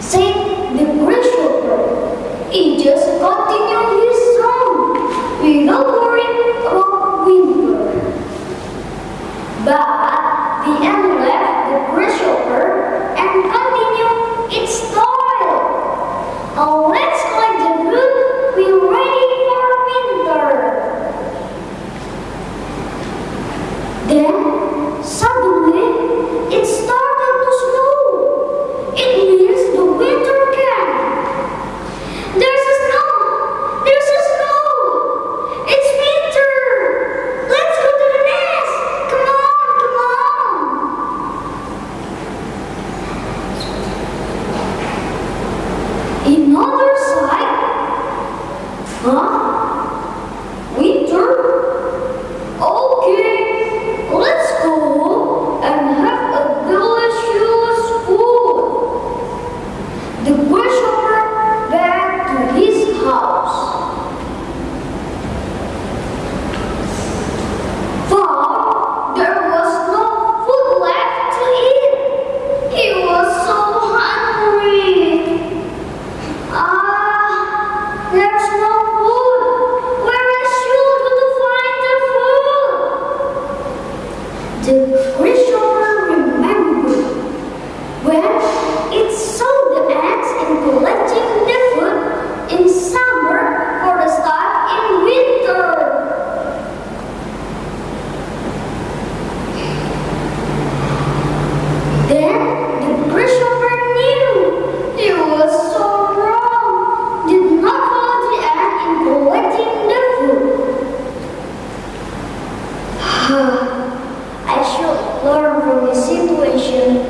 Said the great worker. he just continued his song without worrying about winter. But the end. Ah, uh, there's no Всеобъемлющее.